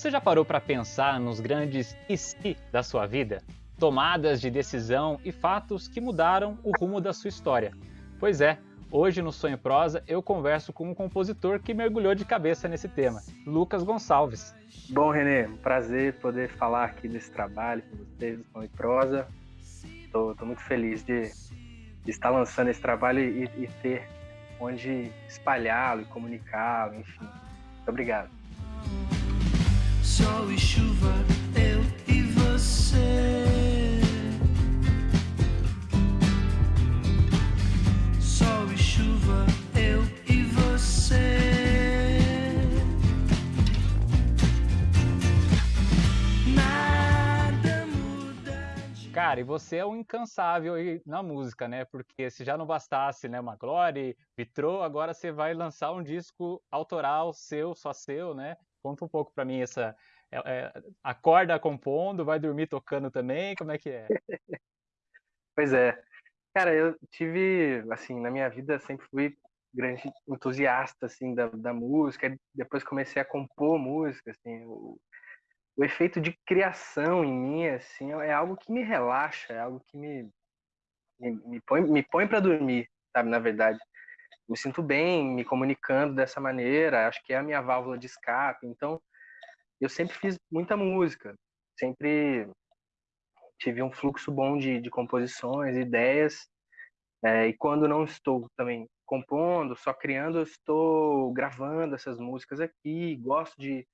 Você já parou para pensar nos grandes e se da sua vida? Tomadas de decisão e fatos que mudaram o rumo da sua história. Pois é, hoje no Sonho Prosa eu converso com um compositor que mergulhou de cabeça nesse tema, Lucas Gonçalves. Bom, Renê, prazer poder falar aqui desse trabalho com vocês do Sonho Prosa. Estou muito feliz de, de, estar lançando esse trabalho e, e ter onde espalhá-lo e comunicá-lo, enfim. Muito obrigado sol e chuva, eu e você. Sol e chuva, eu e você. Nada muda. Cara, e você é um incansável na música, né? Porque se já não bastasse, né, uma Glória, Vitrô, agora você vai lançar um disco autoral seu, só seu, né? Conta um pouco para mim essa. É, é, acorda compondo, vai dormir tocando também? Como é que é? pois é. Cara, eu tive, assim, na minha vida sempre fui grande entusiasta, assim, da, da música. Depois comecei a compor música, assim. O, o efeito de criação em mim, assim, é algo que me relaxa, é algo que me, me, me põe, me põe para dormir, sabe, na verdade me sinto bem me comunicando dessa maneira, acho que é a minha válvula de escape. Então, eu sempre fiz muita música, sempre tive um fluxo bom de, de composições, ideias, é, e quando não estou também compondo, só criando, eu estou gravando essas músicas aqui, gosto de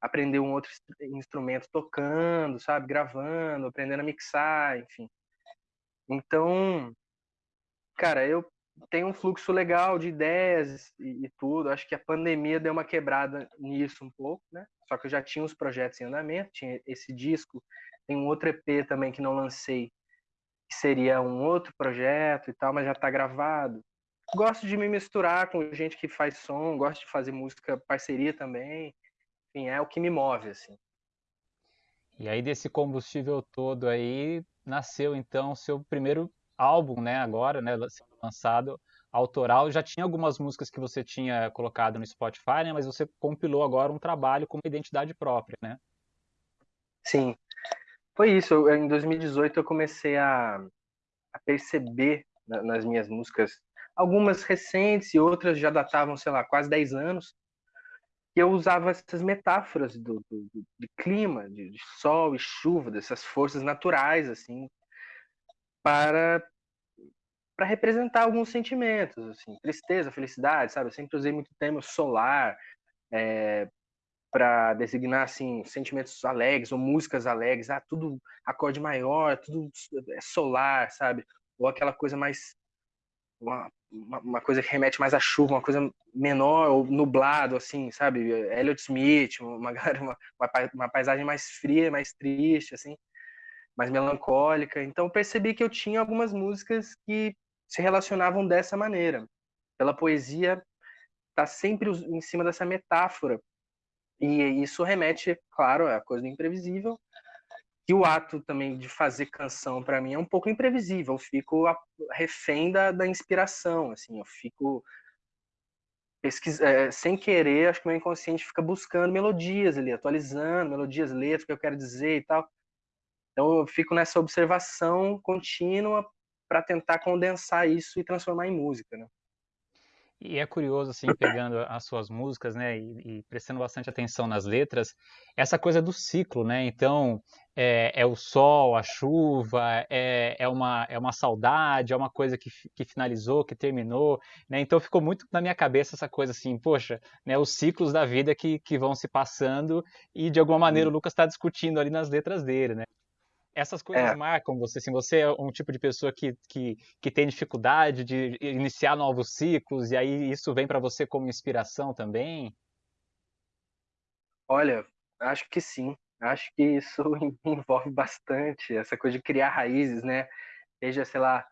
aprender um outro instrumento tocando, sabe, gravando, aprendendo a mixar, enfim. Então, cara, eu tem um fluxo legal de ideias e, e, tudo. Acho que a pandemia deu uma quebrada nisso um pouco, né? Só que eu já tinha os projetos em andamento, tinha esse disco, tem um outro EP também que não lancei, que seria um outro projeto e tal, mas já está gravado. Gosto de me misturar com gente que faz som, gosto de fazer música parceria também. Enfim, é o que me move, assim. E aí desse combustível todo aí nasceu então o seu primeiro álbum, né, agora, né, lançado autoral. Já tinha algumas músicas que você tinha colocado no Spotify, né, mas você compilou agora um trabalho com uma identidade própria, né? Sim. Foi isso. Em 2018 eu comecei a, a perceber nas minhas músicas, algumas recentes e outras já datavam, sei lá, quase 10 anos, que eu usava essas metáforas do, do, do de clima, de, de, sol e chuva, dessas forças naturais, assim, para para representar alguns sentimentos, assim, tristeza, felicidade, sabe? Eu sempre usei muito termo solar é, para designar assim sentimentos alegres ou músicas alegres, ah, tudo acorde maior, tudo é solar, sabe? Ou aquela coisa mais uma, uma, coisa que remete mais à chuva, uma coisa menor ou nublado, assim, sabe? Elliot Smith, uma, uma, uma paisagem mais fria, mais triste, assim mais melancólica. Então percebi que eu tinha algumas músicas que se relacionavam dessa maneira. Pela poesia está sempre em cima dessa metáfora. E isso remete, claro, à coisa do imprevisível. E o ato também de fazer canção para mim é um pouco imprevisível. Eu fico refém da, da inspiração, assim, eu fico pesquisa, é, sem querer, acho que meu inconsciente fica buscando melodias ali, atualizando melodias, letras que eu quero dizer e tal. Então eu fico nessa observação contínua para tentar condensar isso e transformar em música, né? E é curioso, assim, pegando as suas músicas, né, e, e, prestando bastante atenção nas letras, essa coisa do ciclo, né? Então, é, é o sol, a chuva, é, é, uma, é uma saudade, é uma coisa que, que finalizou, que terminou, né? Então, ficou muito na minha cabeça essa coisa assim, poxa, né, os ciclos da vida que, que vão se passando e, de alguma maneira, o Lucas está discutindo ali nas letras dele, né? Essas coisas é. marcam você, assim, você é um tipo de pessoa que, que, que tem dificuldade de iniciar novos ciclos, e aí isso vem para você como inspiração também? Olha, acho que sim. Acho que isso envolve bastante essa coisa de criar raízes, né? Seja, sei lá,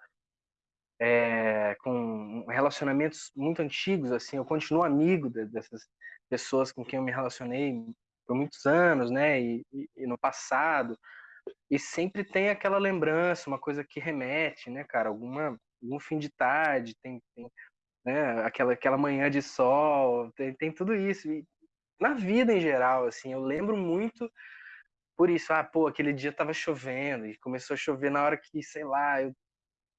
é, com relacionamentos muito antigos, assim, eu continuo amigo dessas pessoas com quem eu me relacionei por muitos anos, né? E, e, e no passado, e sempre tem aquela lembrança, uma coisa que remete, né, cara? Alguma, algum fim de tarde, tem, tem né, aquela, aquela manhã de sol, tem, tem tudo isso. E, na vida em geral, assim, eu lembro muito por isso, ah, pô, aquele dia tava chovendo e começou a chover na hora que, sei lá, eu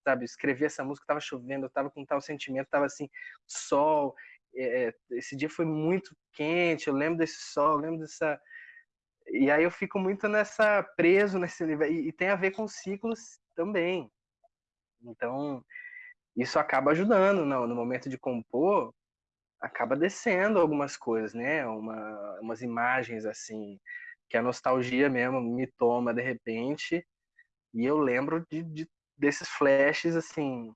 sabe, escrevi essa música, tava chovendo, eu tava com tal sentimento, tava assim, sol, é, esse dia foi muito quente, eu lembro desse sol, eu lembro dessa e aí eu fico muito nessa preso nesse livro e, e tem a ver com ciclos também. Então, isso acaba ajudando no, no momento de compor, acaba descendo algumas coisas, né? Uma, umas imagens assim, que a nostalgia mesmo me toma de repente, e eu lembro de, de desses flashes assim,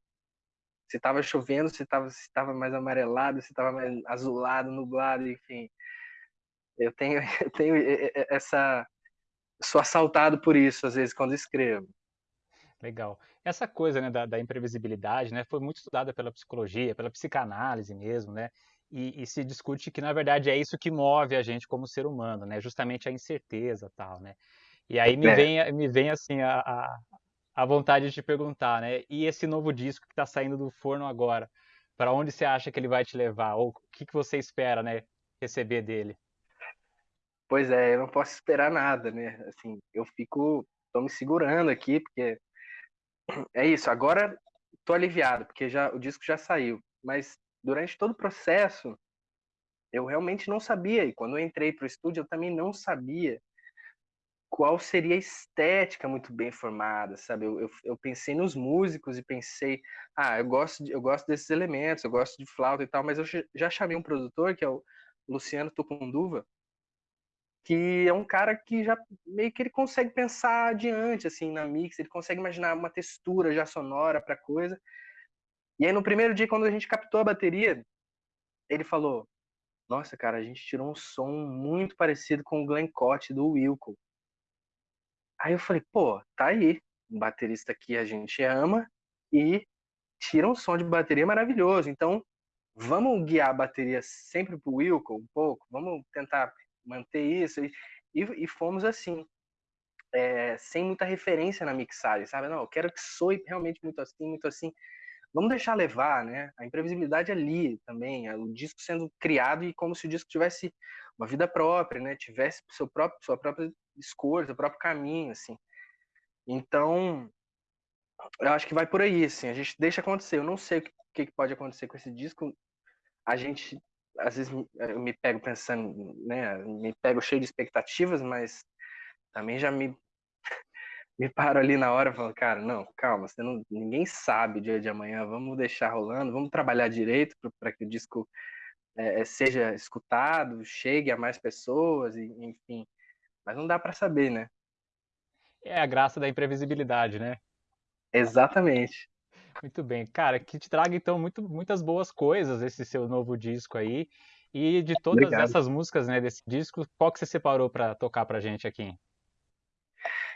se estava chovendo, se estava se tava mais amarelado, se estava mais azulado, nublado, enfim. Eu tenho, eu tenho essa. Sou assaltado por isso, às vezes, quando escrevo. Legal. Essa coisa né, da, da, imprevisibilidade né, foi muito estudada pela psicologia, pela psicanálise mesmo, né? E, e, se discute que, na verdade, é isso que move a gente como ser humano, né? Justamente a incerteza tal, né? E aí me, é. vem, me vem, assim, a, a, a, vontade de te perguntar, né? E esse novo disco que está saindo do forno agora, para onde você acha que ele vai te levar? Ou o que, que você espera, né, receber dele? Pois é, eu não posso esperar nada, né? Assim, eu fico, tô me segurando aqui, porque é isso. Agora tô aliviado, porque já o disco já saiu. Mas durante todo o processo, eu realmente não sabia. E quando eu entrei para o estúdio, eu também não sabia qual seria a estética muito bem formada, sabe? Eu, eu, eu, pensei nos músicos e pensei, ah, eu gosto, de, eu gosto desses elementos, eu gosto de flauta e tal, mas eu já chamei um produtor, que é o Luciano Tucunduva, que é um cara que já meio que ele consegue pensar adiante assim na mix, ele consegue imaginar uma textura já sonora para coisa. E aí no primeiro dia quando a gente captou a bateria, ele falou: "Nossa, cara, a gente tirou um som muito parecido com o Glenn Cott do Wilco". Aí eu falei: "Pô, tá aí, um baterista que a gente ama e tira um som de bateria maravilhoso. Então, vamos guiar a bateria sempre pro Wilco um pouco, vamos tentar manter isso. E, e, fomos assim, é, sem muita referência na mixagem, sabe? Não, eu quero que soe realmente muito assim, muito assim. Vamos deixar levar, né? A imprevisibilidade ali também, é o disco sendo criado e como se o disco tivesse uma vida própria, né? Tivesse seu próprio, sua própria escolha, seu próprio caminho, assim. Então, eu acho que vai por aí, assim. A gente deixa acontecer. Eu não sei o que, que pode acontecer com esse disco. A gente às vezes eu me pego pensando, né, me pego cheio de expectativas, mas também já me me paro ali na hora e falo, cara, não, calma, você não, ninguém sabe o dia de amanhã, vamos deixar rolando, vamos trabalhar direito para que o disco é, seja escutado, chegue a mais pessoas, enfim. Mas não dá para saber, né? É a graça da imprevisibilidade, né? Exatamente. Muito bem. Cara, que te traga então muito, muitas boas coisas esse seu novo disco aí. E de todas Obrigado. essas músicas, né, desse disco, qual que você separou para tocar pra gente aqui?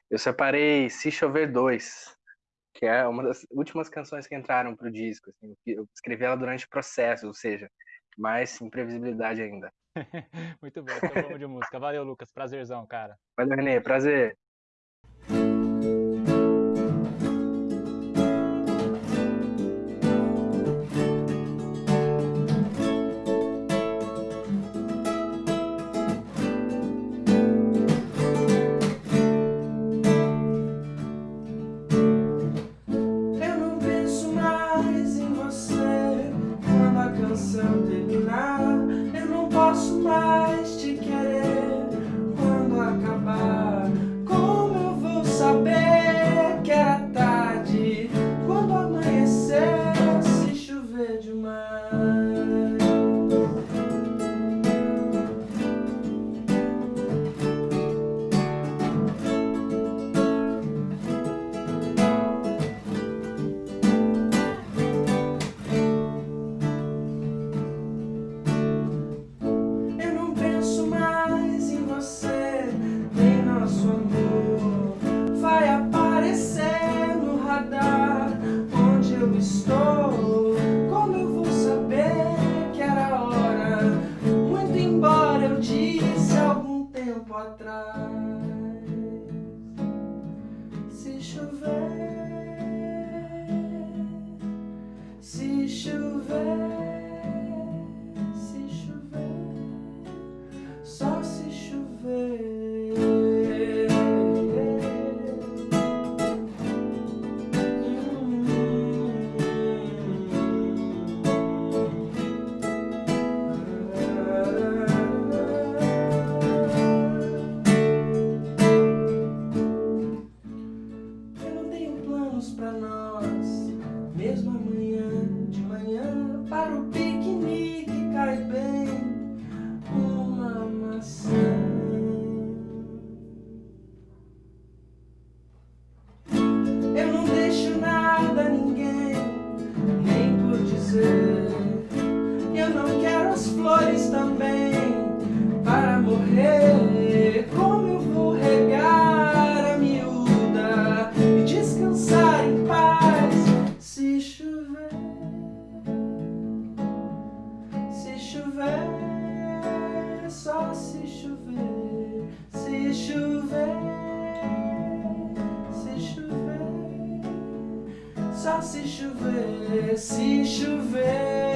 Eu separei Se Chover 2, que é uma das últimas canções que entraram pro disco. Assim, eu escrevi ela durante o processo, ou seja, mais imprevisibilidade ainda. Muito bom, então vamos de música. Valeu, Lucas. Prazerzão, cara. Valeu, Renê. Prazer. Ses cheveux, ses cheveux. Chover, se chover.